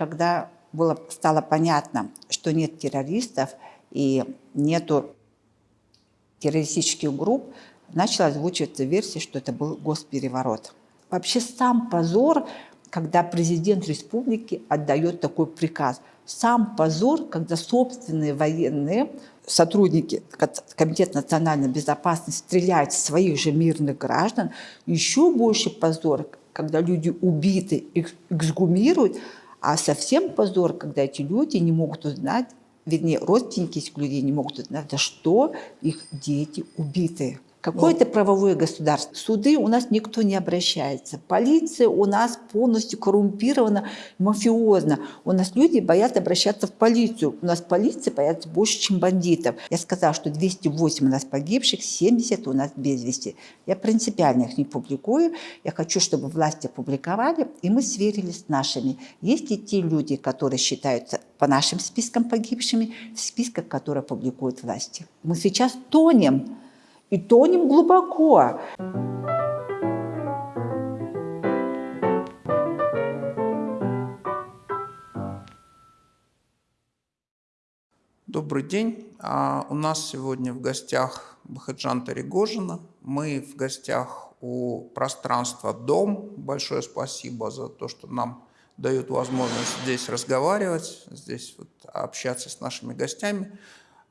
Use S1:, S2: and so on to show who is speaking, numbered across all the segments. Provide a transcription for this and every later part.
S1: когда было, стало понятно, что нет террористов и нету террористических групп, начала озвучиваться версия, что это был госпереворот. Вообще сам позор, когда президент республики отдает такой приказ. Сам позор, когда собственные военные сотрудники Комитета национальной безопасности стреляют в своих же мирных граждан. Еще больше позор, когда люди убиты, их эксгумируют, а совсем позор, когда эти люди не могут узнать, вернее, родственники этих людей не могут узнать, за что их дети убиты. Какое-то ну, правовое государство. Суды у нас никто не обращается. Полиция у нас полностью коррумпирована, мафиозна. У нас люди боятся обращаться в полицию. У нас полиция боятся больше, чем бандитов. Я сказала, что 208 у нас погибших, 70 у нас без вести. Я принципиально их не публикую. Я хочу, чтобы власти опубликовали, и мы сверились с нашими. Есть и те люди, которые считаются по нашим спискам погибшими, в списках, которые публикуют власти. Мы сейчас тонем и тонем глубоко.
S2: Добрый день. А у нас сегодня в гостях Бахаджан Таригожина. Мы в гостях у пространства «Дом». Большое спасибо за то, что нам дают возможность здесь разговаривать, здесь вот общаться с нашими гостями.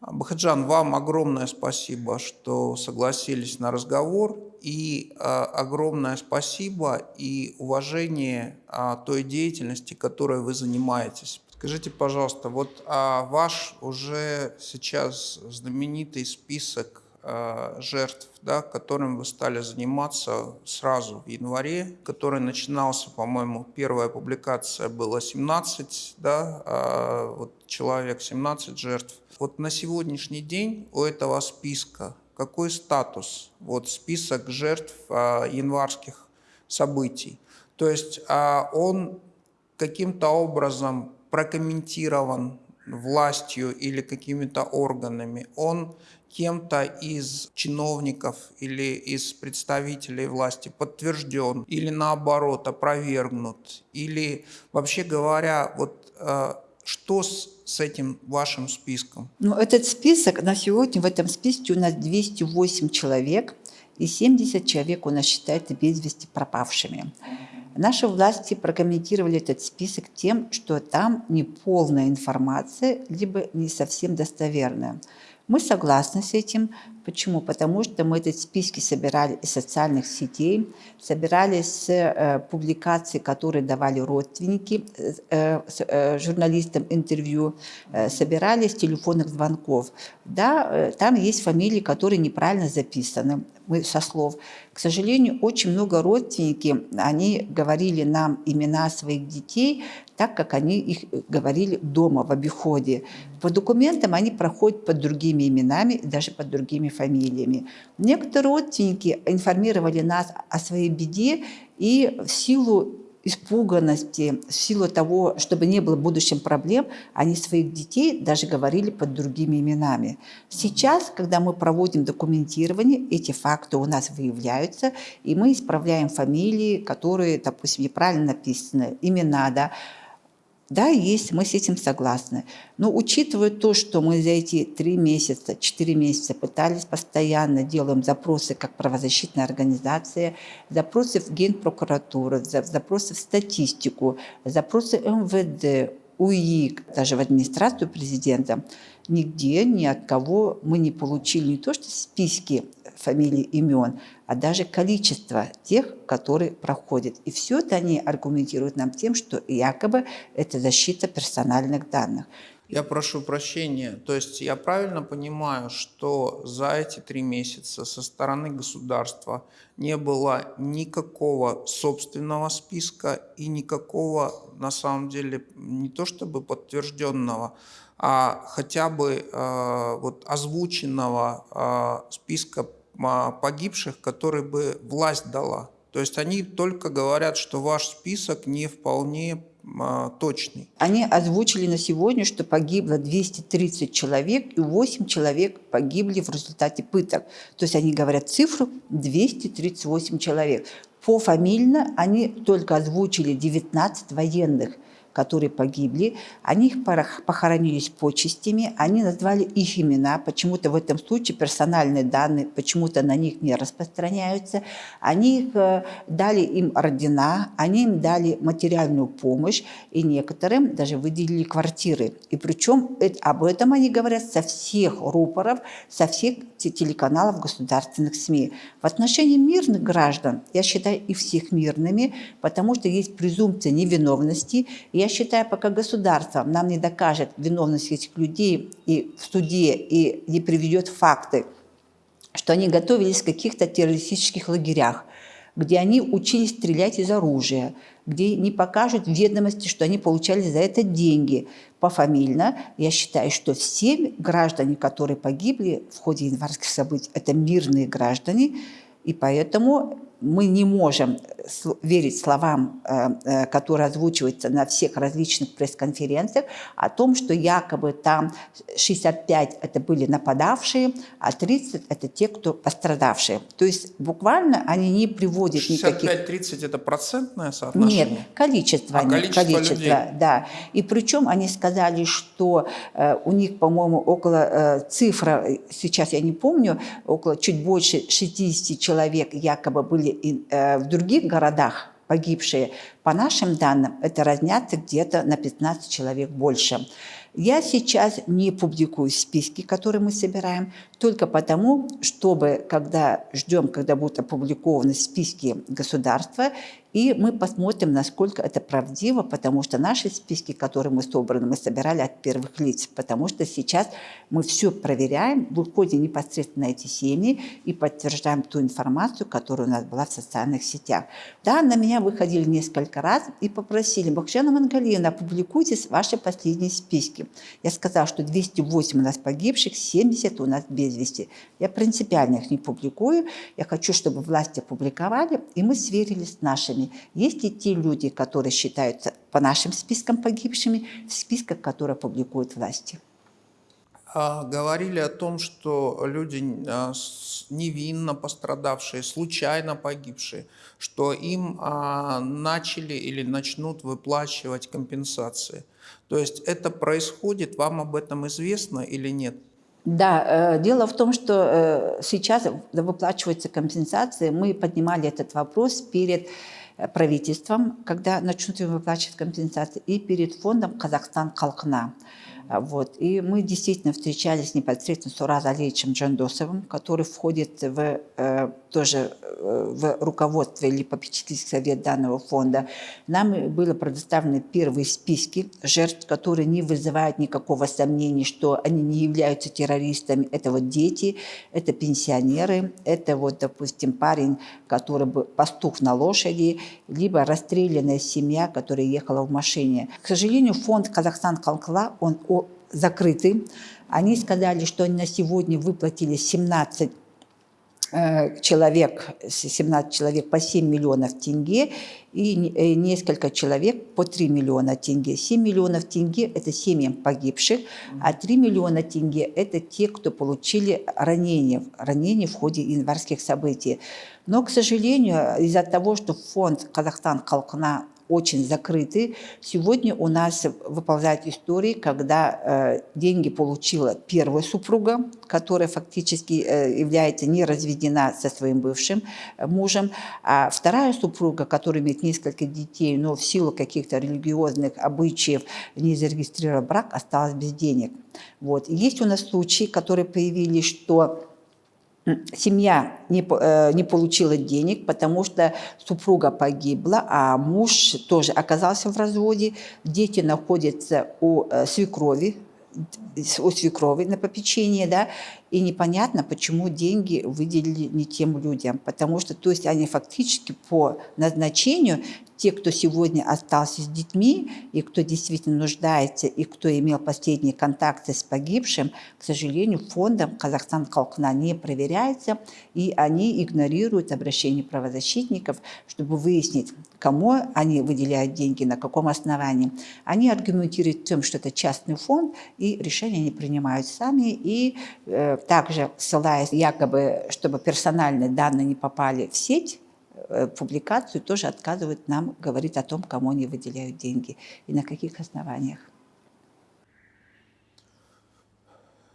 S2: Бахаджан, вам огромное спасибо, что согласились на разговор, и э, огромное спасибо и уважение э, той деятельности, которой вы занимаетесь. Скажите, пожалуйста, вот а ваш уже сейчас знаменитый список жертв, да, которым вы стали заниматься сразу в январе, который начинался, по-моему, первая публикация была 17 да, э, вот человек, 17 жертв. Вот на сегодняшний день у этого списка какой статус? Вот список жертв а, январских событий. То есть а, он каким-то образом прокомментирован властью или какими-то органами, он кем-то из чиновников или из представителей власти подтвержден или наоборот опровергнут, или вообще говоря, вот э, что с, с этим вашим списком?
S1: Ну, этот список, на сегодня в этом списке у нас 208 человек, и 70 человек у нас считается без вести пропавшими. Наши власти прокомментировали этот список тем, что там не полная информация, либо не совсем достоверная. Мы согласны с этим. Почему? Потому что мы эти списки собирали из социальных сетей, собирали с э, публикаций, которые давали родственники э, э, журналистам интервью, э, собирали с телефонных звонков. Да, э, там есть фамилии, которые неправильно записаны мы со слов. К сожалению, очень много родственники, они говорили нам имена своих детей так, как они их говорили дома, в обиходе. По документам они проходят под другими именами, даже под другими фамилиями. Некоторые родственники информировали нас о своей беде, и в силу испуганности, в силу того, чтобы не было в будущем проблем, они своих детей даже говорили под другими именами. Сейчас, когда мы проводим документирование, эти факты у нас выявляются, и мы исправляем фамилии, которые, допустим, неправильно написаны, имена, да, да, есть, мы с этим согласны. Но учитывая то, что мы за эти три месяца, четыре месяца пытались постоянно, делаем запросы как правозащитная организация, запросы в Генпрокуратуру, запросы в статистику, запросы МВД, УИ, даже в администрацию президента, нигде ни от кого мы не получили не то что списки фамилий, имен, а даже количество тех, которые проходят. И все это они аргументируют нам тем, что якобы это защита персональных данных.
S2: Я прошу прощения, то есть я правильно понимаю, что за эти три месяца со стороны государства не было никакого собственного списка и никакого, на самом деле, не то чтобы подтвержденного, а хотя бы э, вот озвученного э, списка погибших, который бы власть дала. То есть они только говорят, что ваш список не вполне а, точный.
S1: Они озвучили на сегодня, что погибло 230 человек, и 8 человек погибли в результате пыток. То есть они говорят цифру 238 человек. Пофамильно они только озвучили 19 военных – которые погибли, они их порох- похоронили с почестями, они назвали их имена, почему-то в этом случае персональные данные почему-то на них не распространяются, они их, э, дали им ордена, они им дали материальную помощь, и некоторым даже выделили квартиры. И причем об этом они говорят со всех рупоров, со всех те- телеканалов государственных СМИ. В отношении мирных граждан я считаю их всех мирными, потому что есть презумпция невиновности. И я считаю, пока государство нам не докажет виновность этих людей и в суде, и не приведет факты, что они готовились в каких-то террористических лагерях, где они учились стрелять из оружия, где не покажут ведомости, что они получали за это деньги. Пофамильно я считаю, что все граждане, которые погибли в ходе январских событий, это мирные граждане, и поэтому мы не можем сл- верить словам, э, э, которые озвучиваются на всех различных пресс-конференциях о том, что якобы там 65 это были нападавшие, а 30 это те, кто пострадавшие. То есть буквально они не приводят никаких...
S2: 65-30 это процентное соотношение?
S1: Нет, количество,
S2: А,
S1: они-
S2: количество людей.
S1: да. И причем они сказали, что э, у них, по-моему, около э, цифра, э, сейчас я не помню, около чуть больше 60 человек якобы были э, в других городах погибшие. По нашим данным, это разнятся где-то на 15 человек больше. Я сейчас не публикую списки, которые мы собираем, только потому, чтобы, когда ждем, когда будут опубликованы списки государства, и мы посмотрим, насколько это правдиво, потому что наши списки, которые мы собраны, мы собирали от первых лиц, потому что сейчас мы все проверяем, выходим непосредственно эти семьи и подтверждаем ту информацию, которая у нас была в социальных сетях. Да, на меня выходили несколько раз и попросили, Бахшана Мангалина, опубликуйте ваши последние списки. Я сказала, что 208 у нас погибших, 70 у нас без вести. Я принципиально их не публикую. Я хочу, чтобы власти опубликовали, и мы сверились с нашими. Есть и те люди, которые считаются по нашим спискам погибшими, в списках, которые публикуют власти.
S2: А, Говорили о том, что люди а, невинно пострадавшие, случайно погибшие, что им а, начали или начнут выплачивать компенсации. То есть это происходит, вам об этом известно или нет?
S1: Да, э, дело в том, что э, сейчас выплачиваются компенсации. Мы поднимали этот вопрос перед правительством, когда начнут им выплачивать компенсации, и перед фондом «Казахстан Халкна». Вот. И мы действительно встречались непосредственно с Ураз Алиевичем Джандосовым, который входит в, э, тоже э, в руководство или попечительский совет данного фонда. Нам было предоставлены первые списки жертв, которые не вызывают никакого сомнения, что они не являются террористами. Это вот дети, это пенсионеры, это вот, допустим, парень, который был пастух на лошади, либо расстрелянная семья, которая ехала в машине. К сожалению, фонд Казахстан Калкла, он закрытый. Они сказали, что они на сегодня выплатили 17 э, человек, с- 17 человек по 7 миллионов тенге и э, несколько человек по 3 миллиона тенге. 7 миллионов тенге – это семьям погибших, а 3 миллиона тенге – это те, кто получили ранения, ранения в ходе январских событий. Но, к сожалению, из-за того, что фонд Казахстан Халкна очень закрытый. Сегодня у нас выползают истории, когда э, деньги получила первая супруга, которая фактически э, является не разведена со своим бывшим э, мужем, а вторая супруга, которая имеет несколько детей, но в силу каких-то религиозных обычаев не зарегистрировала брак, осталась без денег. Вот. Есть у нас случаи, которые появились, что семья не, э, не получила денег, потому что супруга погибла, а муж тоже оказался в разводе. Дети находятся у э, свекрови, у свекрови на попечении, да, и непонятно, почему деньги выделили не тем людям, потому что, то есть они фактически по назначению, те, кто сегодня остался с детьми, и кто действительно нуждается, и кто имел последние контакты с погибшим, к сожалению, фондом Казахстан Халкна не проверяется, и они игнорируют обращение правозащитников, чтобы выяснить, кому они выделяют деньги, на каком основании. Они аргументируют тем, что это частный фонд, и решения они принимают сами, и э, также ссылаясь якобы, чтобы персональные данные не попали в сеть, э, публикацию тоже отказывают нам говорить о том, кому они выделяют деньги и на каких основаниях.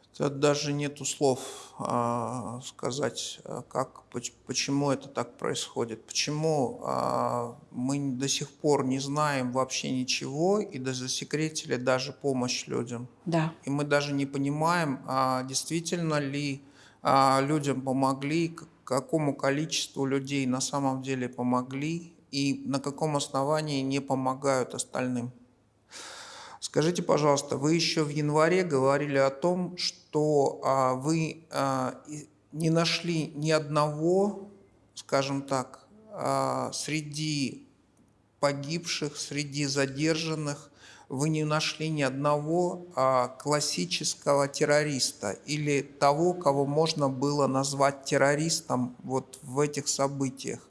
S2: Это даже нету слов а, сказать, а, как, почему это так происходит, почему а, мы до сих пор не знаем вообще ничего и засекретили даже помощь людям.
S1: Да.
S2: И мы даже не понимаем, а, действительно ли а, людям помогли, какому количеству людей на самом деле помогли и на каком основании не помогают остальным. Скажите, пожалуйста, вы еще в январе говорили о том, что а, вы а, не нашли ни одного, скажем так, а, среди погибших, среди задержанных, вы не нашли ни одного а, классического террориста или того, кого можно было назвать террористом вот в этих событиях.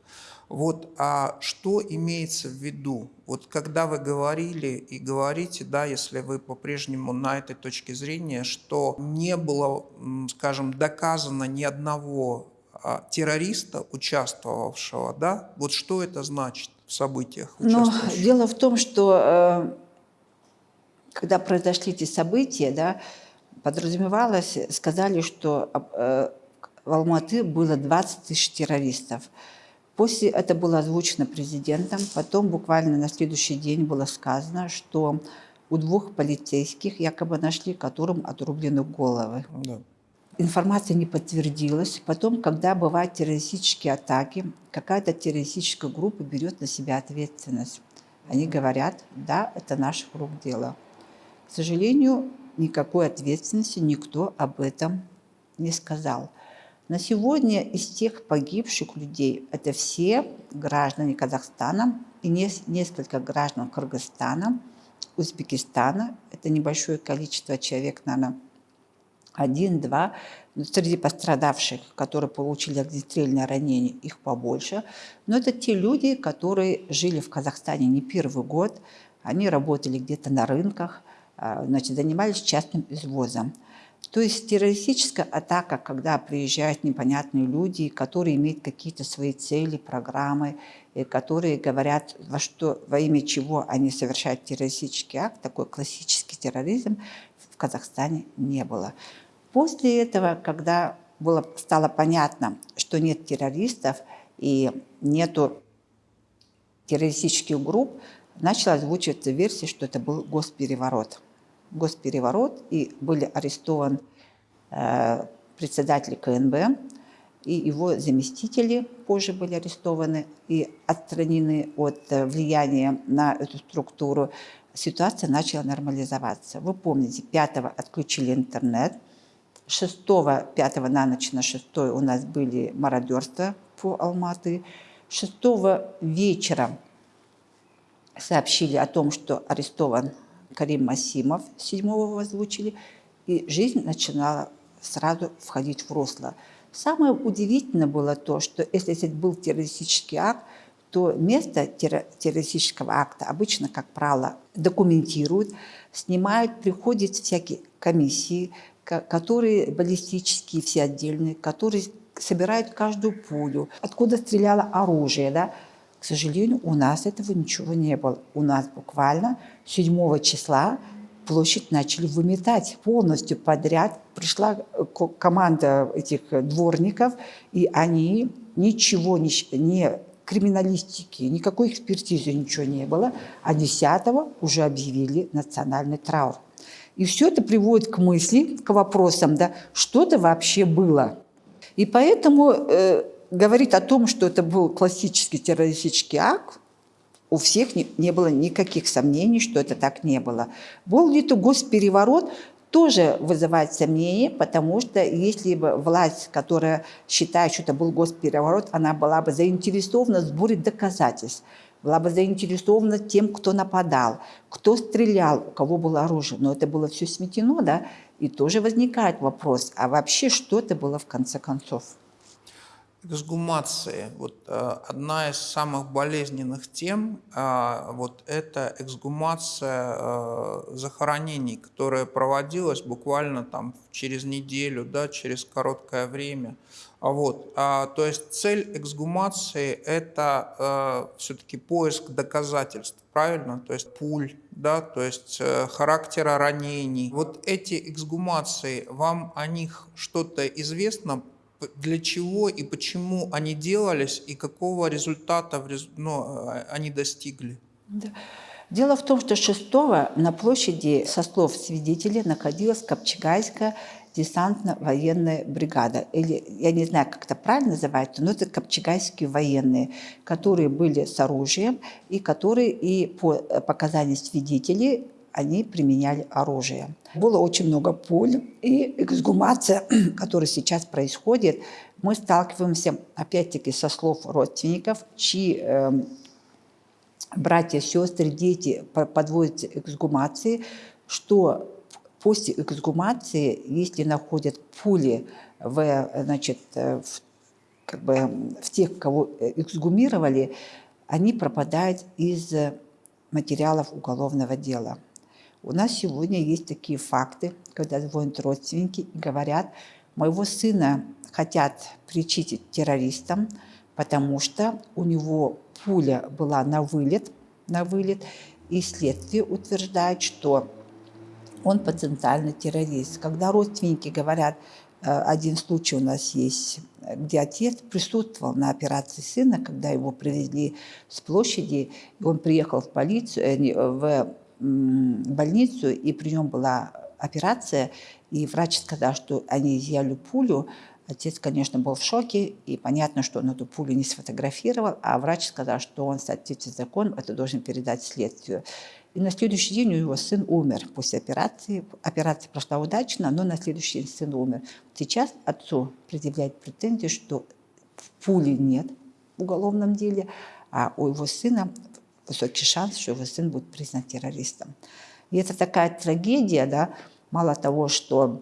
S2: Вот а что имеется в виду? Вот когда вы говорили и говорите, да, если вы по-прежнему на этой точке зрения, что не было, скажем, доказано ни одного а, террориста, участвовавшего, да, вот что это значит в событиях?
S1: Но дело в том, что э, когда произошли эти события, да, подразумевалось, сказали, что э, в Алматы было 20 тысяч террористов. После это было озвучено президентом, потом буквально на следующий день было сказано, что у двух полицейских якобы нашли, которым отрублены головы. Да. Информация не подтвердилась. Потом, когда бывают террористические атаки, какая-то террористическая группа берет на себя ответственность. Они говорят, да, это наших рук дело. К сожалению, никакой ответственности никто об этом не сказал. На сегодня из тех погибших людей это все граждане Казахстана и несколько граждан Кыргызстана, Узбекистана. Это небольшое количество человек, наверное, один-два. Среди пострадавших, которые получили огнестрельное ранение, их побольше. Но это те люди, которые жили в Казахстане не первый год. Они работали где-то на рынках, а, значит, занимались частным извозом. То есть террористическая атака, когда приезжают непонятные люди, которые имеют какие-то свои цели, программы, которые говорят, во, что, во имя чего они совершают террористический акт, такой классический терроризм в Казахстане не было. После этого, когда было, стало понятно, что нет террористов и нету террористических групп, начала озвучиваться версия, что это был госпереворот госпереворот, и были арестован э, председатель КНБ, и его заместители позже были арестованы и отстранены от э, влияния на эту структуру. Ситуация начала нормализоваться. Вы помните, 5 отключили интернет, 6 5 на ночь на 6 у нас были мародерства по Алматы, 6 вечера сообщили о том, что арестован Карим Масимов, седьмого озвучили, и жизнь начинала сразу входить в русло. Самое удивительное было то, что если это был террористический акт, то место террористического акта обычно, как правило, документируют, снимают, приходят всякие комиссии, которые баллистические, все отдельные, которые собирают каждую пулю, откуда стреляло оружие, да, к сожалению, у нас этого ничего не было. У нас буквально 7 числа площадь начали выметать полностью подряд. Пришла э, команда этих дворников, и они ничего не, не криминалистики, никакой экспертизы ничего не было, а 10 уже объявили национальный траур. И все это приводит к мысли, к вопросам, да, что это вообще было. И поэтому э, говорит о том, что это был классический террористический акт, у всех не, не было никаких сомнений, что это так не было. Был ли это госпереворот, тоже вызывает сомнения, потому что если бы власть, которая считает, что это был госпереворот, она была бы заинтересована сборе доказательств, была бы заинтересована тем, кто нападал, кто стрелял, у кого было оружие. Но это было все сметено, да, и тоже возникает вопрос, а вообще что это было в конце концов?
S2: Эксгумации. Вот э, одна из самых болезненных тем э, вот это эксгумация э, захоронений, которая проводилась буквально там через неделю, да, через короткое время. А вот, а, то есть цель эксгумации это все-таки поиск доказательств, правильно? То есть пуль, да, то есть характера ранений. Вот эти эксгумации, вам о них что-то известно? Для чего и почему они делались и какого результата ну, э, они достигли?
S1: Да. Дело в том, что 6 на площади, со слов свидетелей, находилась Копчегайская десантно-военная бригада. Или, я не знаю, как это правильно называется, но это копчегайские военные, которые были с оружием и которые и по э, показаниям свидетелей они применяли оружие. Было очень много пуль, и эксгумация, которая сейчас происходит, мы сталкиваемся, опять-таки, со слов родственников, чьи э, братья, сестры, дети подводятся эксгумации, что после эксгумации, если находят пули в, значит, в, как бы, в тех, кого эксгумировали, они пропадают из материалов уголовного дела. У нас сегодня есть такие факты, когда звонят родственники и говорят, моего сына хотят причитить террористам, потому что у него пуля была на вылет, на вылет, и следствие утверждает, что он потенциальный террорист. Когда родственники говорят, э, один случай у нас есть, где отец присутствовал на операции сына, когда его привезли с площади, и он приехал в полицию, э, в больницу, и при нем была операция, и врач сказал, что они изъяли пулю, Отец, конечно, был в шоке, и понятно, что он эту пулю не сфотографировал, а врач сказал, что он в соответствии с законом это должен передать следствию. И на следующий день у него сын умер после операции. Операция прошла удачно, но на следующий день сын умер. Сейчас отцу предъявляют претензии, что пули нет в уголовном деле, а у его сына высокий шанс, что его сын будет признан террористом. И это такая трагедия, да, мало того, что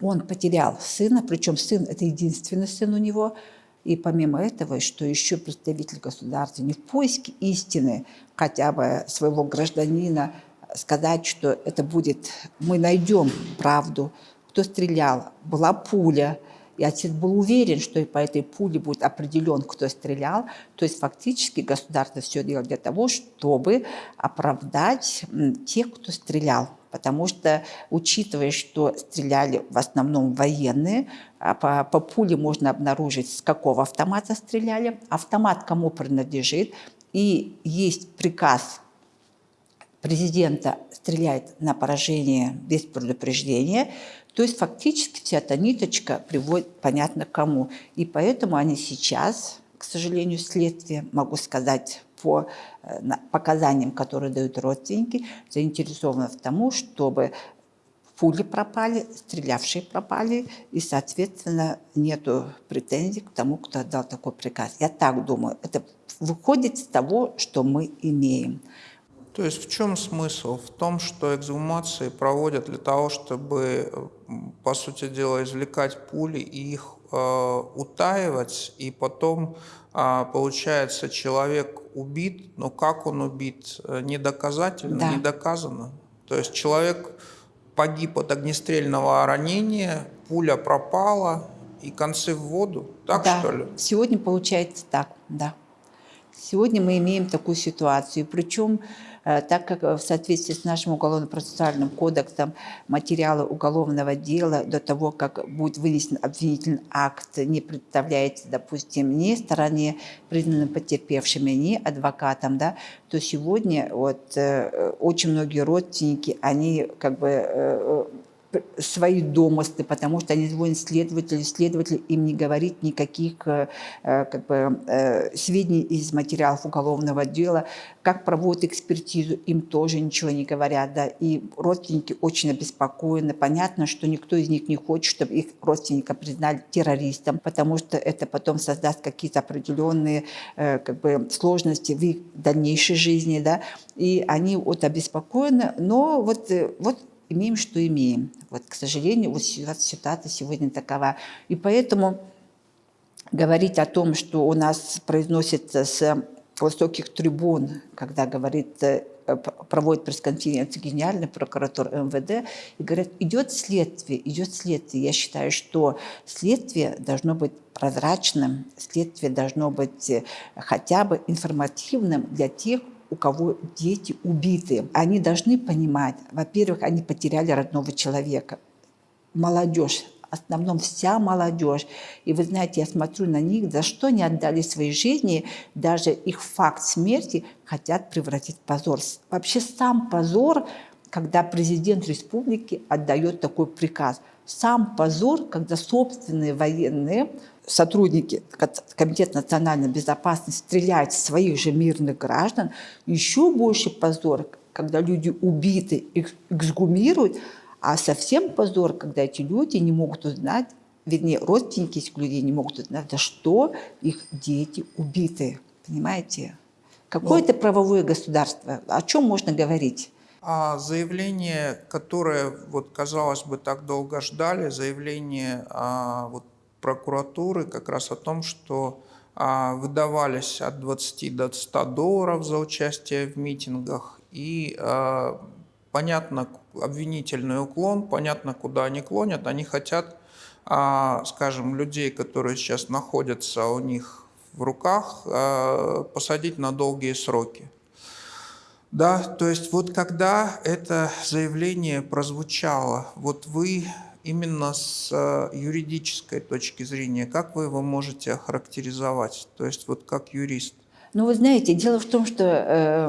S1: он потерял сына, причем сын – это единственный сын у него – и помимо этого, что еще представитель государства не в поиске истины хотя бы своего гражданина, сказать, что это будет, мы найдем правду, кто стрелял, была пуля, и отец был уверен, что и по этой пуле будет определен, кто стрелял. То есть фактически государство все делает для того, чтобы оправдать тех, кто стрелял. Потому что, учитывая, что стреляли в основном военные, а по, по пуле можно обнаружить, с какого автомата стреляли, автомат кому принадлежит, и есть приказ президента стрелять на поражение без предупреждения, то есть фактически вся эта ниточка приводит понятно кому. И поэтому они сейчас, к сожалению, следствие, могу сказать по э, показаниям, которые дают родственники, заинтересованы в том, чтобы пули пропали, стрелявшие пропали, и, соответственно, нету претензий к тому, кто отдал такой приказ. Я так думаю, это выходит из того, что мы имеем.
S2: То есть в чем смысл? В том, что эксгумации проводят для того, чтобы, по сути дела, извлекать пули и их э, утаивать, и потом, э, получается, человек убит, но как он убит, э, не доказательно,
S1: да.
S2: не доказано. То есть человек погиб от огнестрельного ранения, пуля пропала, и концы в воду, так
S1: да.
S2: что ли?
S1: Сегодня получается так, да. Сегодня мы имеем такую ситуацию, причем так как в соответствии с нашим уголовно-процессуальным кодексом материалы уголовного дела до того, как будет вынесен обвинительный акт, не представляется, допустим, ни стороне, признанным потерпевшими, ни адвокатам, да, то сегодня вот, э, очень многие родственники, они как бы э, свои домыслы, потому что они звонят следователю, следователь им не говорит никаких э, э, как бы, э, сведений из материалов уголовного дела, как проводят экспертизу, им тоже ничего не говорят, да, и родственники очень обеспокоены, понятно, что никто из них не хочет, чтобы их родственника признали террористом, потому что это потом создаст какие-то определенные как бы, сложности в их дальнейшей жизни, да, и они вот обеспокоены, но вот, вот имеем, что имеем. Вот, к сожалению, вот ситуация сегодня такова. И поэтому говорить о том, что у нас произносится с высоких трибун, когда говорит, э, проводит пресс-конференцию генеральный прокуратор МВД, и говорят, идет следствие, идет следствие. Я считаю, что следствие должно быть прозрачным, следствие должно быть э, хотя бы информативным для тех, у кого дети убиты. Они должны понимать, во-первых, они потеряли родного человека. Молодежь в основном вся молодежь. И вы знаете, я смотрю на них, за что они отдали свои жизни, даже их факт смерти хотят превратить в позор. Вообще сам позор, когда президент республики отдает такой приказ. Сам позор, когда собственные военные сотрудники Комитета национальной безопасности стреляют в своих же мирных граждан. Еще больше позор, когда люди убиты, эксгумируют, а совсем позор, когда эти люди не могут узнать, вернее, родственники этих людей не могут узнать, за что их дети убиты. Понимаете? Какое это правовое государство? О чем можно говорить?
S2: А заявление, которое, вот, казалось бы, так долго ждали, заявление а, вот, прокуратуры как раз о том, что а, выдавались от 20 до 100 долларов за участие в митингах и а, понятно обвинительный уклон, понятно, куда они клонят. Они хотят, а, скажем, людей, которые сейчас находятся у них в руках, а, посадить на долгие сроки. Да, то есть вот когда это заявление прозвучало, вот вы именно с а, юридической точки зрения, как вы его можете охарактеризовать? То есть вот как юрист?
S1: Ну, вы знаете, дело в том, что э,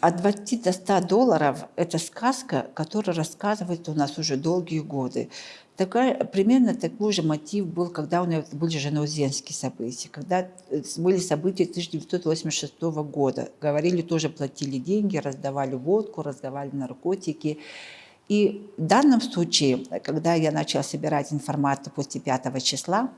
S1: от 20 до 100 долларов – это сказка, которая рассказывается у нас уже долгие годы. Такая, примерно такой же мотив был, когда у нас были жанаузенские события, когда э, были события 1986 года. Говорили, тоже платили деньги, раздавали водку, раздавали наркотики. И в данном случае, когда я начала собирать информацию после 5 числа,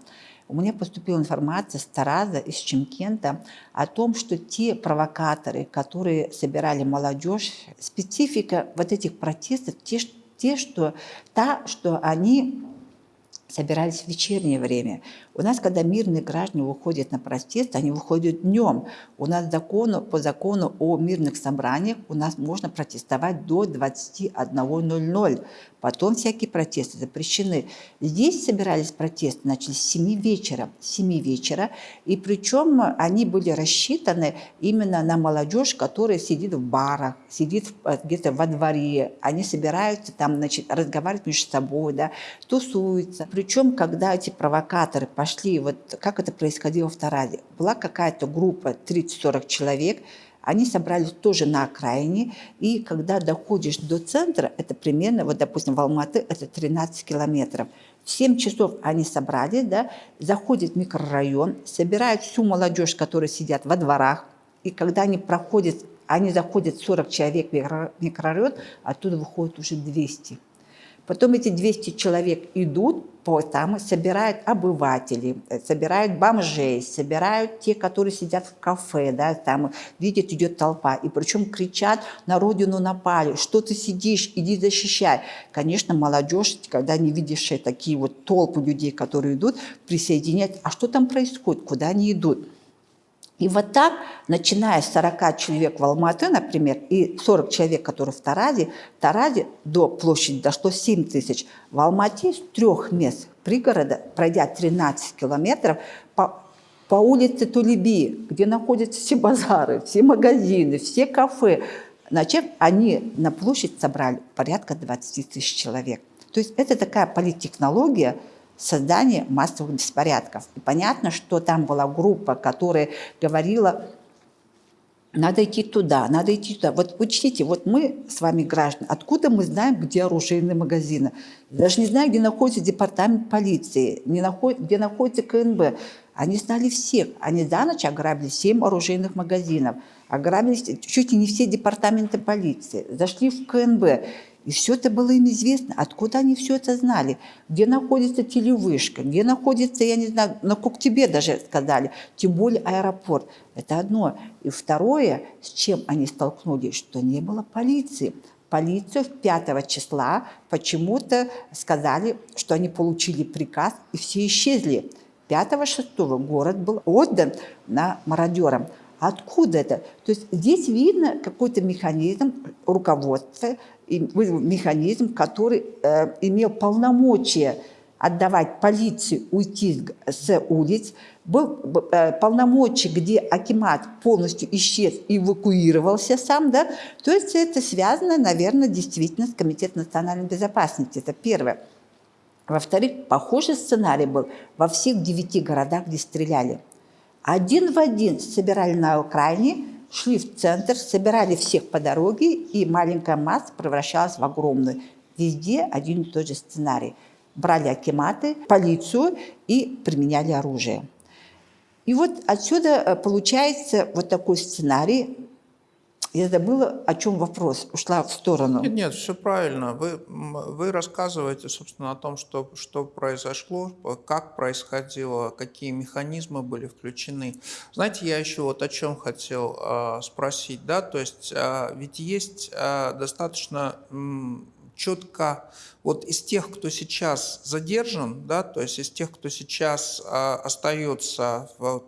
S1: у меня поступила информация с Тараза, из Чемкента, о том, что те провокаторы, которые собирали молодежь, специфика вот этих протестов, те, те что, та, что они собирались в вечернее время. У нас, когда мирные граждане выходят на протест, они выходят днем. У нас закону, по закону о мирных собраниях у нас можно протестовать до 21.00. Потом всякие протесты запрещены. Здесь собирались протесты, начались с 7 вечера. С 7 вечера. И причем они были рассчитаны именно на молодежь, которая сидит в барах, сидит э, где-то во дворе. Они собираются там, значит, разговаривать между собой, да, тусуются. Причем, когда эти провокаторы пошли, вот как это происходило в Таразе, была какая-то группа, 30-40 человек, они собрались тоже на окраине, и когда доходишь до центра, это примерно, вот, допустим, в Алматы, это 13 километров. В 7 часов они собрались, да, заходят в микрорайон, собирают всю молодежь, которая сидят во дворах, и когда они проходят, они заходят 40 человек в микрорайон, оттуда выходит уже 200. Потом эти 200 человек идут по там, собирают обывателей, э, собирают бомжей, собирают те, которые сидят в кафе, да, там видят, идет толпа, и причем кричат, на родину напали, что ты сидишь, иди защищай. Конечно, молодежь, когда не видишь такие вот толпы людей, которые идут, присоединяют, а что там происходит, куда они идут? И вот так, начиная с 40 человек в Алматы, например, и 40 человек, которые в Таразе, в Таразе до площади дошло 7 тысяч. В Алмате с трех мест пригорода, пройдя 13 километров, по, по улице Тулеби, где находятся все базары, все магазины, все кафе, значит, они на площадь собрали порядка 20 тысяч человек. То есть это такая политтехнология, создание массовых беспорядков. И понятно, что там была группа, которая говорила, надо идти туда, надо идти туда. Вот учтите, вот мы с вами граждане, откуда мы знаем, где оружейные магазины? Даже не знаю, где находится департамент полиции, не наход, где находится КНБ. Они знали всех. Они за ночь ограбили 7 оружейных магазинов, ограбили чуть ли не все департаменты полиции, зашли в КНБ. И все это было им известно. Откуда они все это знали? Где находится телевышка, где находится, я не знаю, на тебе даже сказали, тем более аэропорт. Это одно. И второе, с чем они столкнулись, что не было полиции. Полицию 5 числа почему-то сказали, что они получили приказ, и все исчезли. 5-6 город был отдан на мародерам. Откуда это? То есть здесь видно какой-то механизм руководства, механизм, который э, имел полномочия отдавать полиции уйти с улиц, был э, полномочий, где Акимат полностью исчез и эвакуировался сам, да, то есть это связано, наверное, действительно с Комитетом национальной безопасности, это первое. Во-вторых, похожий сценарий был во всех девяти городах, где стреляли. Один в один собирали на окраине, шли в центр, собирали всех по дороге, и маленькая масса превращалась в огромную. Везде один и тот же сценарий. Брали акиматы, полицию и применяли оружие. И вот отсюда э, получается вот такой сценарий, я забыла, о чем вопрос, ушла в сторону.
S2: Нет, нет, все правильно. Вы, вы рассказываете, собственно, о том, что, что произошло, как происходило, какие механизмы были включены. Знаете, я еще вот о чем хотел э, спросить, да, то есть э, ведь есть э, достаточно четко вот из тех, кто сейчас задержан, да, то есть из тех, кто сейчас а, остается в,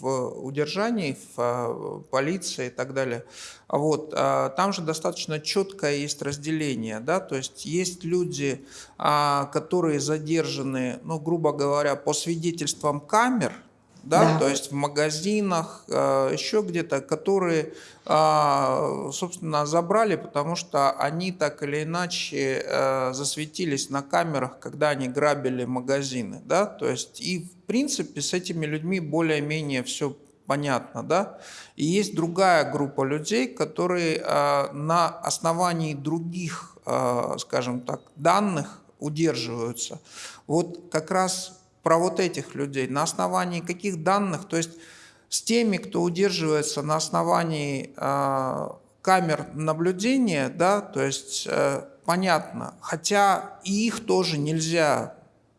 S2: в удержании, в а, полиции и так далее, вот, а, там же достаточно четкое есть разделение, да, то есть есть люди, а, которые задержаны, ну, грубо говоря, по свидетельствам камер, да, да. то есть в магазинах, э, еще где-то, которые, э, собственно, забрали, потому что они так или иначе э, засветились на камерах, когда они грабили магазины, да, то есть и в принципе с этими людьми более-менее все понятно, да, и есть другая группа людей, которые на основании других, скажем так, данных удерживаются. Вот как раз про вот этих людей, на основании каких данных, то есть с теми, кто удерживается на основании э, камер наблюдения, да, то есть э, понятно, хотя и их тоже нельзя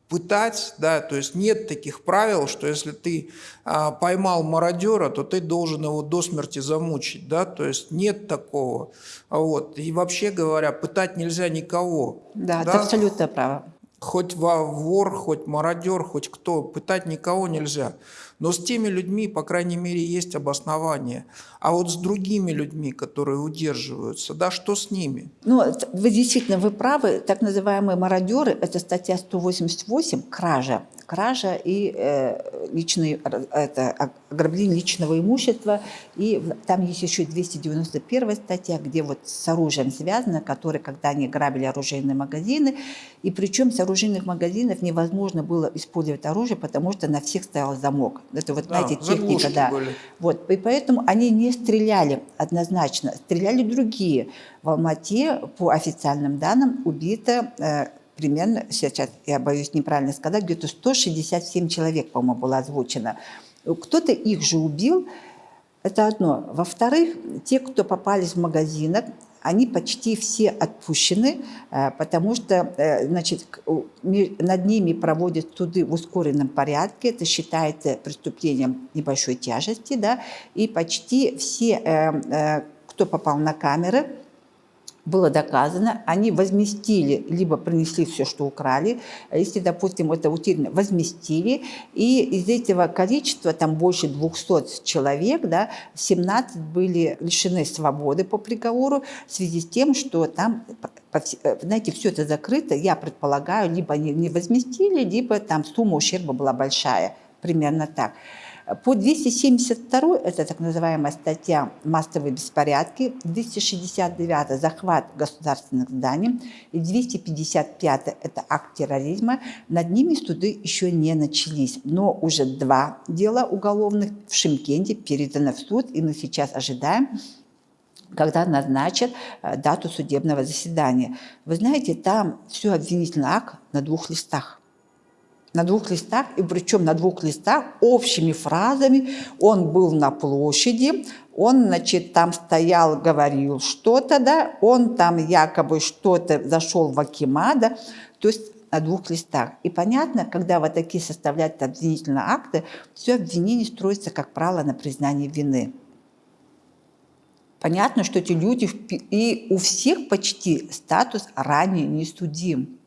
S2: пытать, да, то есть нет таких правил, что если ты а, поймал мародера, то ты должен его до смерти замучить, да, то есть нет такого, вот, и вообще говоря, пытать нельзя никого.
S1: Да, да? это абсолютно право
S2: хоть вор, хоть мародер, хоть кто, пытать никого нельзя. Но с теми людьми, по крайней мере, есть обоснование. А вот с другими людьми, которые удерживаются, да, что с ними?
S1: Ну, вы действительно, вы правы. Так называемые мародеры, это статья 188, кража кража и э, личный, это, ограбление личного имущества. И там есть еще 291 статья, где вот с оружием связано, которые, когда они грабили оружейные магазины, и причем с оружейных магазинов невозможно было использовать оружие, потому что на всех стоял замок. Это вот, да, знаете, техника, да. Были. Вот, и поэтому они не стреляли однозначно, стреляли другие. В Алмате, по официальным данным, убито э, примерно, сейчас я боюсь неправильно сказать, где-то 167 человек, по-моему, было озвучено. Кто-то их же убил, это одно. Во-вторых, те, кто попались в магазинах, они почти все отпущены, э, потому что э, значит, над ними проводят суды в ускоренном порядке, это считается преступлением небольшой тяжести, да, и почти все, э, кто попал на камеры, было доказано, они возместили, либо принесли все, что украли, если, допустим, это утеряно, возместили, и из этого количества, там больше 200 человек, да, 17 были лишены свободы по приговору. В связи с тем, что там, знаете, все это закрыто, я предполагаю, либо они не возместили, либо там сумма ущерба была большая, примерно так. По 272 это так называемая статья «Массовые беспорядки», 269 «Захват государственных зданий» и 255 это акт терроризма. Над ними суды еще не начались, но уже два дела уголовных в Шимкенте переданы в суд, и мы сейчас ожидаем когда назначат э, дату судебного заседания. Вы знаете, там все обвинительный акт на двух листах на двух листах, и причем на двух листах общими фразами. Он был на площади, он, значит, там стоял, говорил что-то, да, он там якобы что-то зашел в Акимада, то есть на двух листах. И понятно, когда вот такие составляют обвинительные акты, все обвинение строится, как правило, на признании вины. Понятно, что эти люди, и у всех почти статус ранее не судим.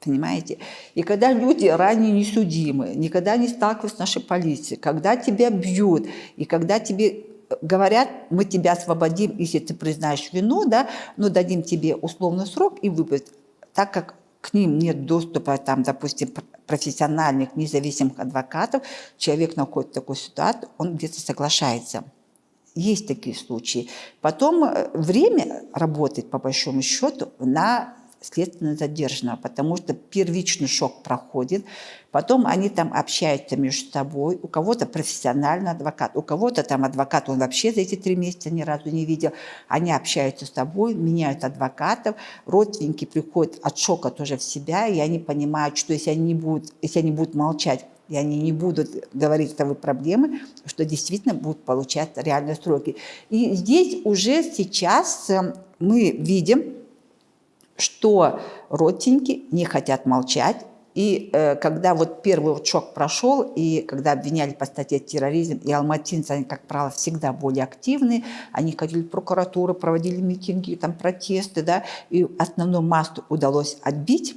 S1: Понимаете? И когда люди ранее не судимы, никогда не сталкиваются с нашей полицией, когда тебя бьют, и когда тебе говорят, мы тебя освободим, если ты признаешь вину, да, но дадим тебе условный срок и выпустим, так как к ним нет доступа, там, допустим, профессиональных, независимых адвокатов, человек находится в такой ситуации, он где-то соглашается. Есть такие случаи. Потом э, время работает, по большому счету, на следственно задержанного, потому что первичный шок проходит, потом они там общаются между собой, у кого-то профессиональный адвокат, у кого-то там адвокат, он вообще за эти три месяца ни разу не видел, они общаются с тобой, меняют адвокатов, родственники приходят от шока тоже в себя, и они понимают, что если они не будут, если они будут молчать, и они не будут говорить свои проблемы, что действительно будут получать реальные сроки. И здесь уже сейчас э, мы видим, что родственники не хотят молчать. И э, когда вот первый вот шок прошел, и когда обвиняли по статье терроризм, и алматинцы, они, как правило, всегда более активны, они ходили в прокуратуру, проводили митинги, там протесты, да, и основную массу удалось отбить,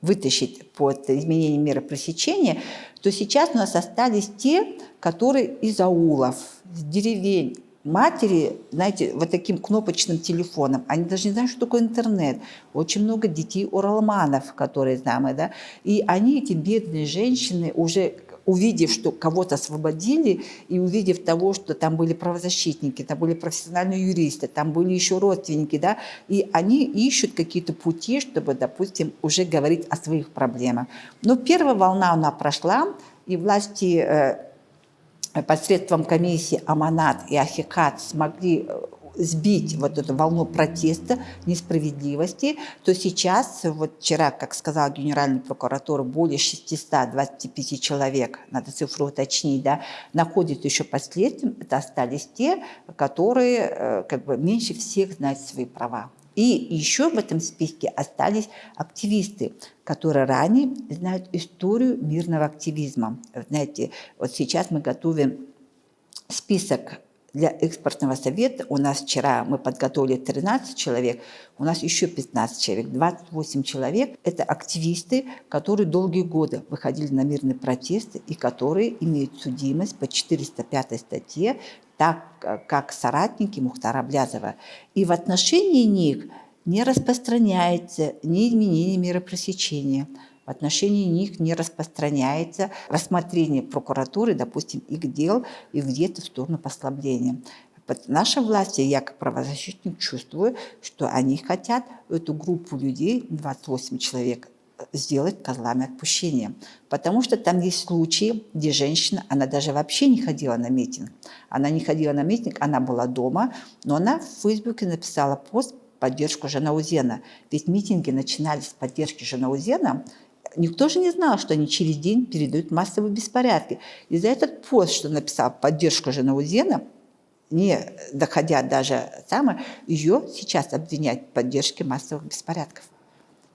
S1: вытащить под изменение меры пресечения, то сейчас у нас остались те, которые из аулов, с деревень, матери, знаете, вот таким кнопочным телефоном, они даже не знают, что такое интернет. Очень много детей уралманов, которые знаем, да, и они, эти бедные женщины, уже увидев, что кого-то освободили, и увидев того, что там были правозащитники, там были профессиональные юристы, там были еще родственники, да, и они ищут какие-то пути, чтобы, допустим, уже говорить о своих проблемах. Но первая волна, она прошла, и власти э, посредством комиссии Аманат и Ахикат смогли э, сбить вот эту волну протеста, несправедливости, то сейчас, вот вчера, как сказал генеральный прокуратор, более 625 человек, надо цифру уточнить, да, находятся еще под это остались те, которые э, как бы меньше всех знают свои права. И еще в этом списке остались активисты, которые ранее знают историю мирного активизма. Знаете, вот сейчас мы готовим список для экспортного совета. У нас вчера мы подготовили 13 человек, у нас еще 15 человек, 28 человек. Это активисты, которые долгие годы выходили на мирные протесты и которые имеют судимость по 405 статье так э, как соратники Мухтара Блязова. И в отношении них не распространяется ни изменение меры пресечения, в отношении них не распространяется рассмотрение прокуратуры, допустим, их дел и где-то в сторону послабления. Наша власть, я как правозащитник чувствую, что они хотят эту группу людей, 28 человек, сделать козлами отпущения. Потому что там есть случаи, где женщина, она даже вообще не ходила на митинг. Она не ходила на митинг, она была дома, но она в Фейсбуке написала пост поддержку Жанаузена. Ведь митинги начинались с поддержки Жанаузена, Никто же не знал, что они через день передают массовые беспорядки. И за этот пост, что написал поддержку Жанаузена, не доходя даже самое, ее сейчас обвиняют в поддержке массовых беспорядков.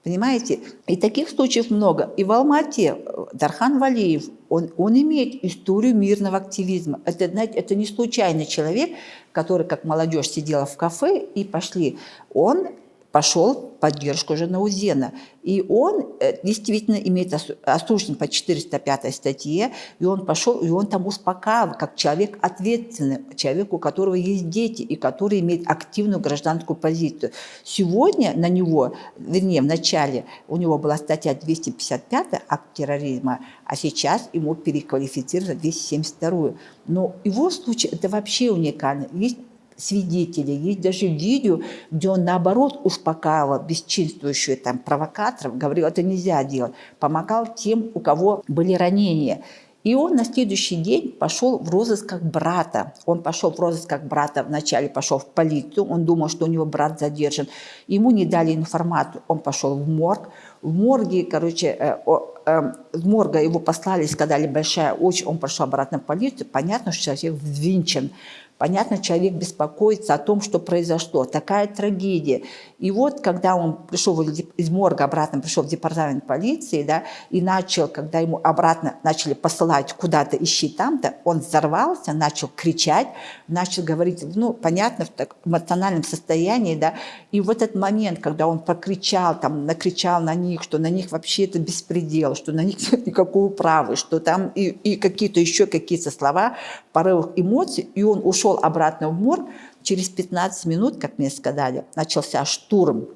S1: Понимаете? И таких случаев много. И в Алмате э, Дархан Валиев, он, он имеет историю мирного активизма. Это, знаете, это не случайный человек, который, как молодежь, сидела в кафе и пошли. Он пошел в поддержку Жанаузена. И он э, действительно имеет осужден по 405 статье, и он пошел, и он там успокаивал, как человек ответственный, человек, у которого есть дети, и который имеет активную гражданскую позицию. Сегодня на него, вернее, в начале у него была статья 255 акт терроризма, а сейчас ему переквалифицировали 272. Но его случай это вообще уникально. Есть свидетели, есть даже видео, где он наоборот успокаивал бесчинствующую там провокаторов, говорил, это нельзя делать, помогал тем, у кого были ранения. И он на следующий день пошел в розыск как брата. Он пошел в розыск как брата, вначале пошел в полицию, он думал, что у него брат задержан. Ему не дали информацию, он пошел в морг. В морге, короче, э, э, в морга его послали, сказали большая очередь, он пошел обратно в полицию. Понятно, что человек взвинчен. Понятно, человек беспокоится о том, что произошло. Такая трагедия. И вот, когда он пришел из морга обратно, пришел в департамент полиции, да, и начал, когда ему обратно начали посылать куда-то, ищи там-то, он взорвался, начал кричать, начал говорить, ну, понятно, в так эмоциональном состоянии, да, и в этот момент, когда он прокричал, там, накричал на них, что на них вообще это беспредел, что на них нет никакого права, что там и, и какие-то еще какие-то слова, порывах эмоций, и он ушел ушел обратно в морг, через 15 минут, как мне сказали, начался штурм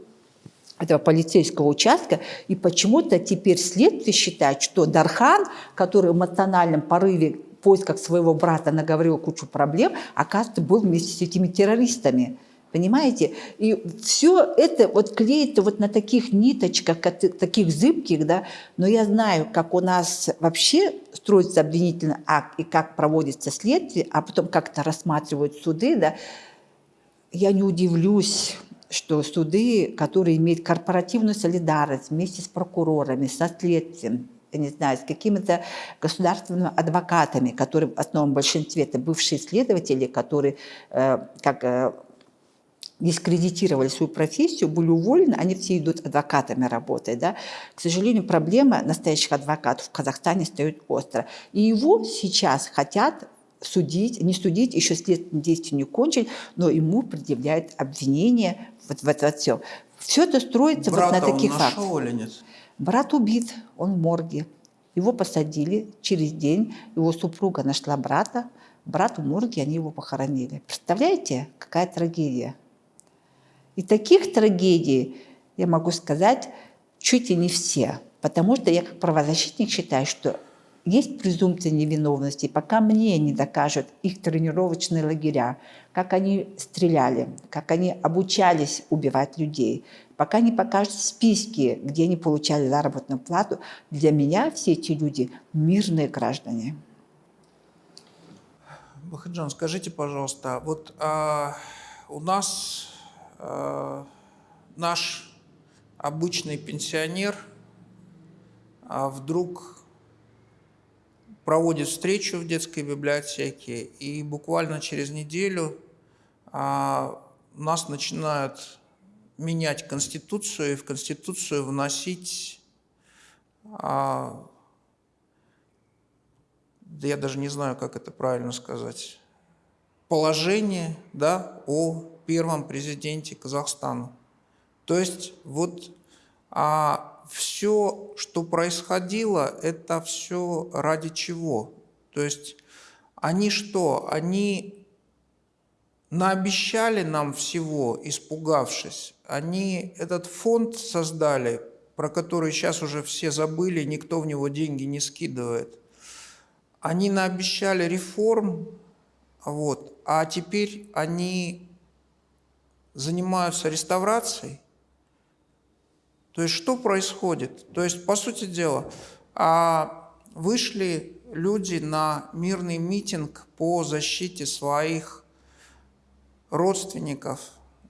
S1: этого полицейского участка, и почему-то теперь следствие считает, что Дархан, который в эмоциональном порыве в поисках своего брата наговорил кучу проблем, оказывается, был вместе с этими террористами. Понимаете? И все это вот клеится вот на таких ниточках, таких зыбких, да, но я знаю, как у нас вообще строится обвинительный акт и как проводится следствие, а потом как-то рассматривают суды, да, я не удивлюсь, что суды, которые имеют корпоративную солидарность вместе с прокурорами, со следствием, я не знаю, с какими-то государственными адвокатами, которые в основном большинстве это бывшие следователи, которые э, как э, дискредитировали свою профессию, были уволены, они все идут адвокатами работать. Да? К сожалению, проблема настоящих адвокатов в Казахстане стоит остро. И его сейчас хотят судить, не судить, еще следственные действия не кончили, но ему предъявляют обвинения вот в это все. Все это строится
S2: Брата
S1: вот на таких
S2: он
S1: фактах.
S2: или нет?
S1: Брат убит, он в морге. Его посадили через день, его супруга нашла брата, брат в морге, они его похоронили. Представляете, какая трагедия? И таких трагедий, я могу сказать, чуть и не все. Потому что я как правозащитник считаю, что есть презумпция невиновности, пока мне не докажут их тренировочные лагеря, как они стреляли, как они обучались убивать людей, пока не покажут списки, где они получали заработную плату, для меня все эти люди мирные граждане.
S2: Бахаджан, скажите, пожалуйста, вот а, у нас наш обычный пенсионер а вдруг проводит встречу в детской библиотеке, и буквально через неделю а, нас начинают менять Конституцию и в Конституцию вносить, а, да я даже не знаю, как это правильно сказать, положение да, о первом президенте Казахстана. То есть вот а все, что происходило, это все ради чего? То есть они что? Они наобещали нам всего, испугавшись. Они этот фонд создали, про который сейчас уже все забыли, никто в него деньги не скидывает. Они наобещали реформ, вот, а теперь они занимаются реставрацией. То есть что происходит? То есть, по сути дела, а, вышли люди на мирный митинг по защите своих родственников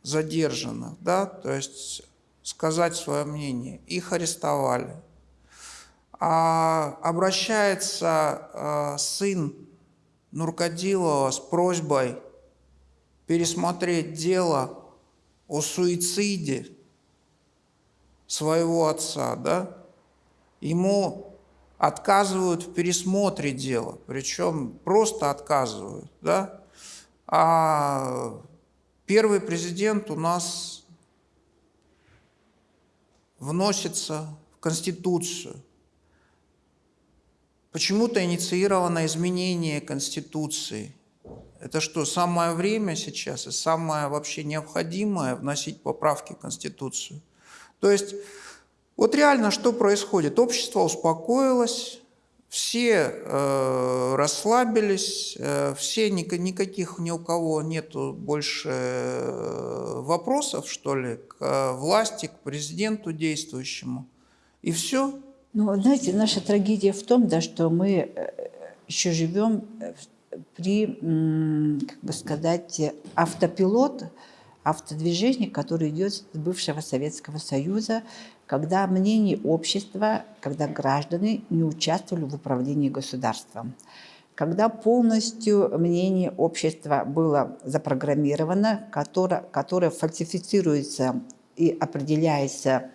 S2: задержанных, да, то есть сказать свое мнение. Их арестовали. А обращается а, сын Нуркадилова с просьбой пересмотреть дело о суициде своего отца, да, ему отказывают в пересмотре дела, причем просто отказывают, да, а первый президент у нас вносится в Конституцию. Почему-то инициировано изменение Конституции – это что, самое время сейчас и самое вообще необходимое вносить поправки в Конституцию? То есть вот реально что происходит? Общество успокоилось, все э, расслабились, э, все ни, никаких ни у кого нету больше э, вопросов, что ли, к э, власти, к президенту действующему. И все.
S1: Ну, знаете, наша трагедия в том, да, что мы э, еще живем при, как бы сказать, автопилот, автодвижение, которое идет с бывшего Советского Союза, когда мнение общества, когда граждане не участвовали в управлении государством. когда полностью мнение общества было запрограммировано, которое, которое фальсифицируется и определяется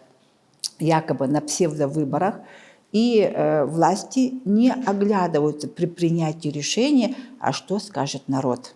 S1: якобы на псевдовыборах, и э, власти не оглядываются при принятии решения, а что скажет народ.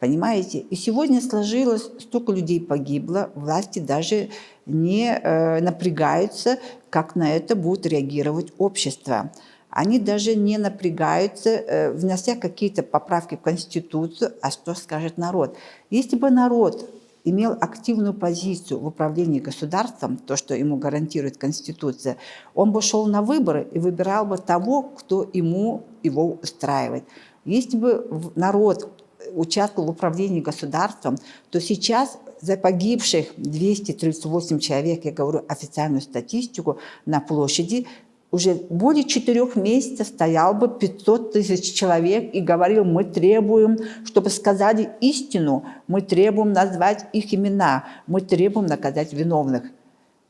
S1: Понимаете? И сегодня сложилось, столько людей погибло, власти даже не э, напрягаются, как на это будет реагировать общество. Они даже не напрягаются, э, внося какие-то поправки в Конституцию, а что скажет народ. Если бы народ имел активную позицию в управлении государством, то, что ему гарантирует Конституция, он бы шел на выборы и выбирал бы того, кто ему его устраивает. Если бы народ участвовал в управлении государством, то сейчас за погибших 238 человек, я говорю официальную статистику, на площади уже более четырех месяцев стоял бы 500 тысяч человек и говорил, мы требуем, чтобы сказали истину, мы требуем назвать их имена, мы требуем наказать виновных.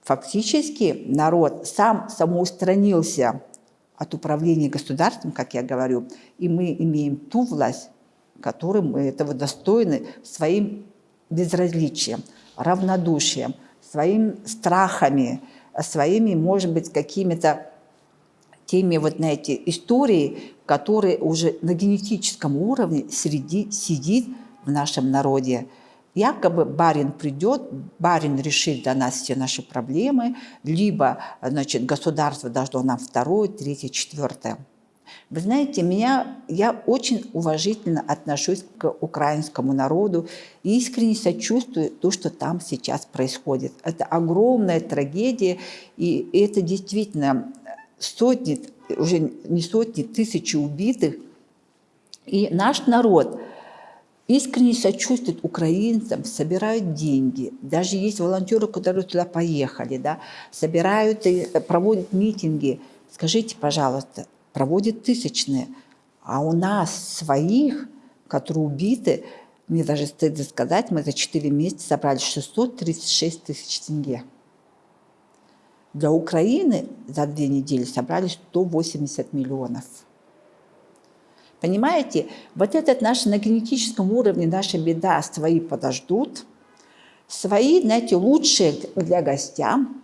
S1: Фактически народ сам самоустранился от управления государством, как я говорю, и мы имеем ту власть, которой мы этого достойны своим безразличием, равнодушием, своими страхами, своими, может быть, какими-то теми вот на эти истории, которые уже на генетическом уровне среди, сидит в нашем народе. Якобы барин придет, барин решит для нас все наши проблемы, либо значит, государство должно нам второе, третье, четвертое. Вы знаете, меня, я очень уважительно отношусь к украинскому народу и искренне сочувствую то, что там сейчас происходит. Это огромная трагедия, и это действительно сотни, уже не сотни, тысячи убитых. И наш народ искренне сочувствует украинцам, собирают деньги. Даже есть волонтеры, которые туда поехали, да, собирают и проводят митинги. Скажите, пожалуйста, проводят тысячные, а у нас своих, которые убиты, мне даже стыдно сказать, мы за 4 месяца собрали 636 тысяч тенге. Для Украины за две недели собрали 180 миллионов. Понимаете, вот этот наш на генетическом уровне, наша беда, свои подождут, свои, знаете, лучшие для гостям,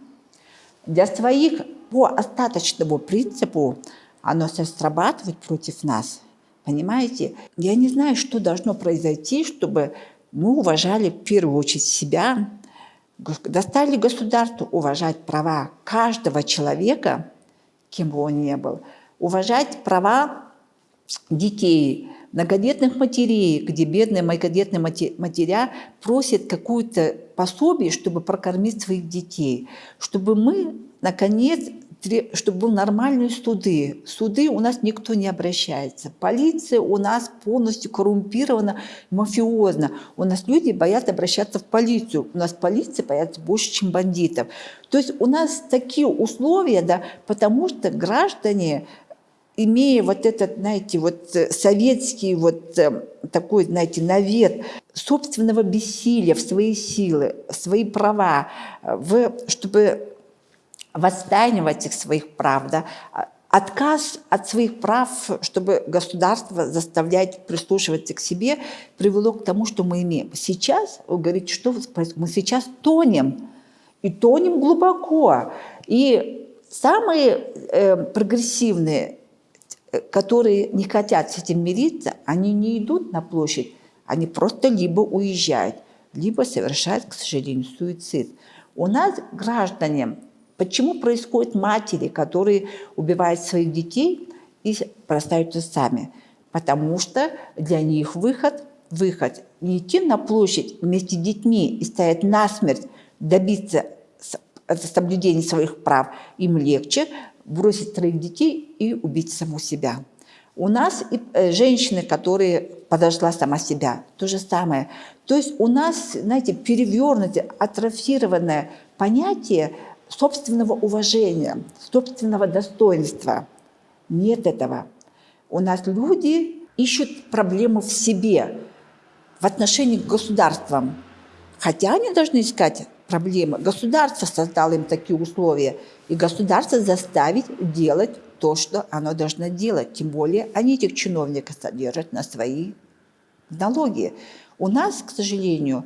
S1: для своих по остаточному принципу оно срабатывает против нас. Понимаете? Я не знаю, что должно произойти, чтобы мы уважали в первую очередь себя, достали государству уважать права каждого человека, кем бы он ни был, уважать права детей, многодетных матерей, где бедные многодетные матеря просят какую-то пособие, чтобы прокормить своих детей, чтобы мы, наконец, чтобы был нормальные суды. Суды у нас никто не обращается. Полиция у нас полностью коррумпирована, мафиозна. У нас люди боятся обращаться в полицию. У нас полиция боятся больше, чем бандитов. То есть у нас такие условия, да, потому что граждане имея вот этот, знаете, вот э, советский вот э, такой, знаете, навет собственного бессилия в свои силы, в свои права, э, в, чтобы восстанивать их своих прав, да, отказ от своих прав, чтобы государство заставлять прислушиваться к себе, привело к тому, что мы имеем. Сейчас, вы говорите, что? Мы сейчас тонем, и тонем глубоко. И самые э, прогрессивные, э, которые не хотят с этим мириться, они не идут на площадь, они просто либо уезжают, либо совершают, к сожалению, суицид. У нас граждане Почему происходят матери, которые убивают своих детей и простаются сами? Потому что для них выход, выход не идти на площадь вместе с детьми и стоять насмерть, добиться соблюдения своих прав, им легче бросить троих детей и убить саму себя. У нас и э, женщины, которые подошла сама себя, то же самое. То есть у нас, знаете, перевернутое, атрофированное понятие собственного уважения, собственного достоинства. Нет этого. У нас люди ищут проблему в себе, в отношении к государствам. Хотя они должны искать проблемы. Государство создало им такие условия. И государство заставить делать то, что оно должно делать. Тем более они этих чиновников содержат на свои налоги. У нас, к сожалению,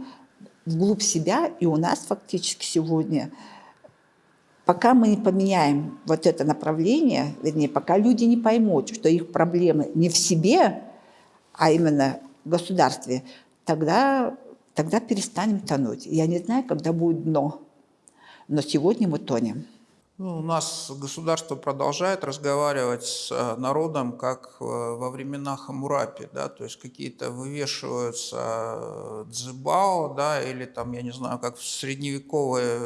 S1: вглубь себя, и у нас фактически сегодня, пока мы не поменяем вот это направление, вернее, пока люди не поймут, что их проблемы не в себе, а именно в государстве, тогда, тогда перестанем тонуть. Я не знаю, когда будет дно, но сегодня мы тонем.
S2: Ну, у нас государство продолжает разговаривать с э, народом, как э, во времена Хамурапи, да, то есть какие-то вывешиваются э, дзыбао, да, или там, я не знаю, как в средневековые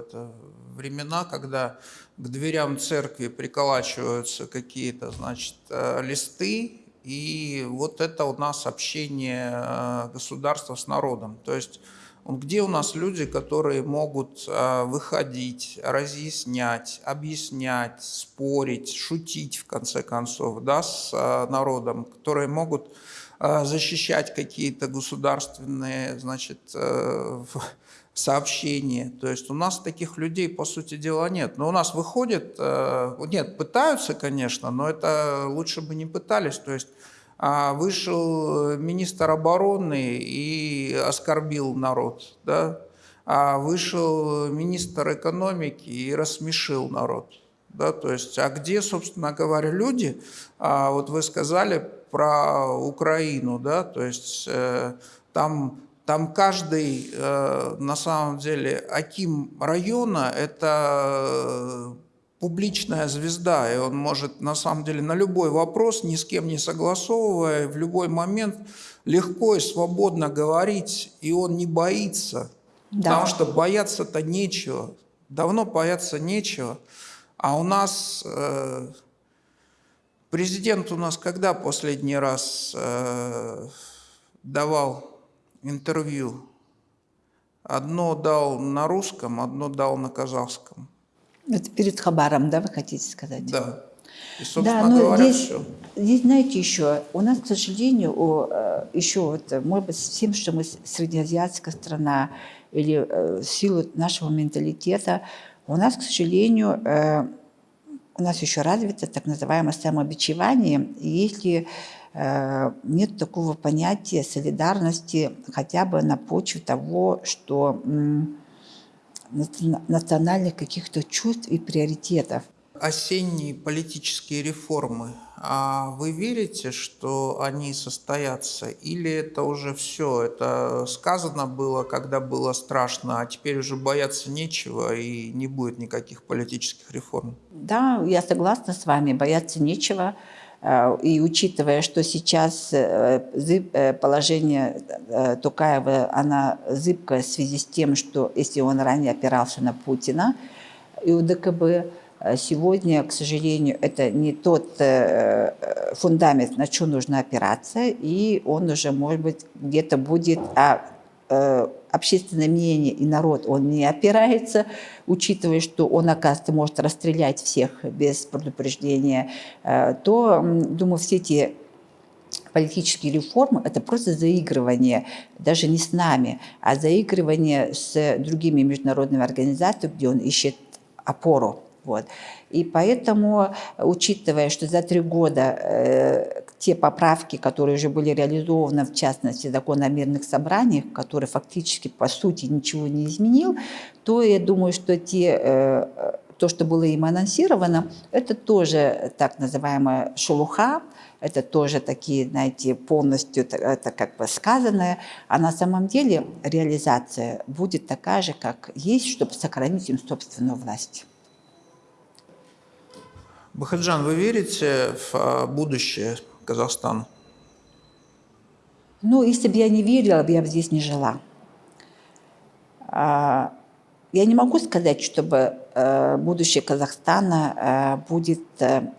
S2: это, времена, когда к дверям церкви приколачиваются какие-то, значит, листы, и вот это у нас общение государства с народом. То есть где у нас люди, которые могут а, выходить, разъяснять, объяснять, спорить, шутить, в конце концов, да, с а, народом, которые могут а, защищать какие-то государственные, значит, э, сообщения. То есть у нас таких людей, по сути дела, нет. Но у нас выходит, э, нет, пытаются, конечно, но это лучше бы не пытались. То есть вышел министр обороны и оскорбил народ, да? а вышел министр экономики и рассмешил народ. Да? То есть, а где, собственно говоря, люди, а вот вы сказали про Украину, да? то есть э, там там каждый, э, на самом деле, Аким района – это публичная звезда, и он может на самом деле на любой вопрос, ни с кем не согласовывая, в любой момент легко и свободно говорить, и он не боится. Да. Потому что бояться-то нечего. Давно бояться нечего. А у нас э, президент у нас когда последний раз э, давал интервью? Одно дал на русском, одно дал на казахском.
S1: Это перед Хабаром, да, вы хотите сказать?
S2: Да.
S1: И, да, но говоря, здесь, все. здесь, знаете, еще, у нас, к сожалению, у, э, еще, вот, может быть, тем, что мы среднеазиатская страна, или э, в силу нашего менталитета, у нас, к сожалению, э, у нас еще развито так называемое самобичевание, и если нет такого понятия солидарности хотя бы на почве того, что национальных каких-то чувств и приоритетов.
S2: Осенние политические реформы, а вы верите, что они состоятся? Или это уже все? Это сказано было, когда было страшно, а теперь уже бояться нечего и не будет никаких политических реформ?
S1: Да, я согласна с вами, бояться нечего. Э, и учитывая, что сейчас э, э, положение Тукаева, она зыбкое в связи с тем, что если он ранее опирался на Путина и у ДКБ, сегодня, к сожалению, это не тот фундамент, на что нужно опираться, и он уже, может быть, где-то будет... А общественное мнение и народ, он не опирается, учитывая, что он, оказывается, может расстрелять всех без предупреждения, э, то, думаю, все эти политические реформы – это просто заигрывание, даже не с нами, а заигрывание с другими международными организациями, где он ищет опору. Вот. И поэтому, учитывая, что за три года э, те поправки, которые уже были реализованы, в частности, закон о мирных собраниях, который фактически, по сути, ничего не изменил, то я думаю, что те, э, то, что было им анонсировано, это тоже так называемая шелуха, это тоже такие, знаете, полностью это как бы сказанное, а на самом деле реализация будет такая же, как есть, чтобы сохранить им собственную власть.
S2: Бахаджан, вы верите в а, будущее Казахстана?
S1: Ну, если бы я не верила, я бы здесь не жила. А, я не могу сказать, чтобы э, будущее Казахстана э, будет э,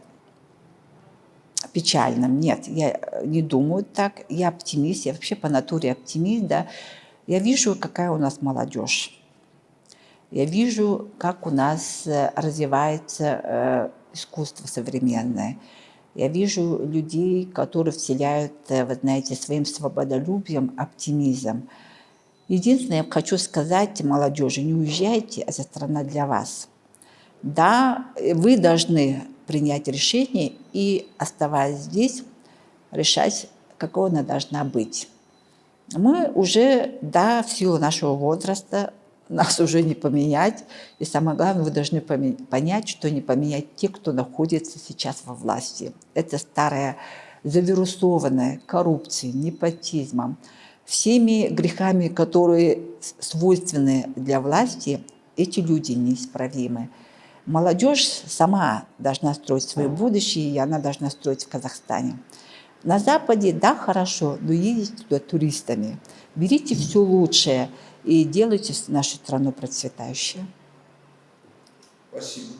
S1: печальным. Нет, я не думаю так. Я оптимист, я вообще по натуре оптимист. Да. Я вижу, какая у нас молодежь. Я вижу, как у нас развивается искусство современное. Я вижу людей, которые вселяют, э, вы знаете, своим свободолюбием оптимизм. Единственное, я хочу сказать молодежи, не уезжайте, это страна для вас. Да, вы должны принять решение и, оставаясь здесь, решать, какой она должна быть. Мы уже, да, в силу нашего возраста, нас уже не поменять. И самое главное, вы должны понять, что не поменять те, кто находится сейчас во власти. Это старая завирусованная коррупцией, непотизмом, всеми грехами, которые свойственны для власти, эти люди неисправимы. Молодежь сама должна строить свое будущее, и она должна строить в Казахстане. На Западе, да, хорошо, но ездите туда туристами. Берите все лучшее и делайте нашу страну процветающей.
S2: Спасибо.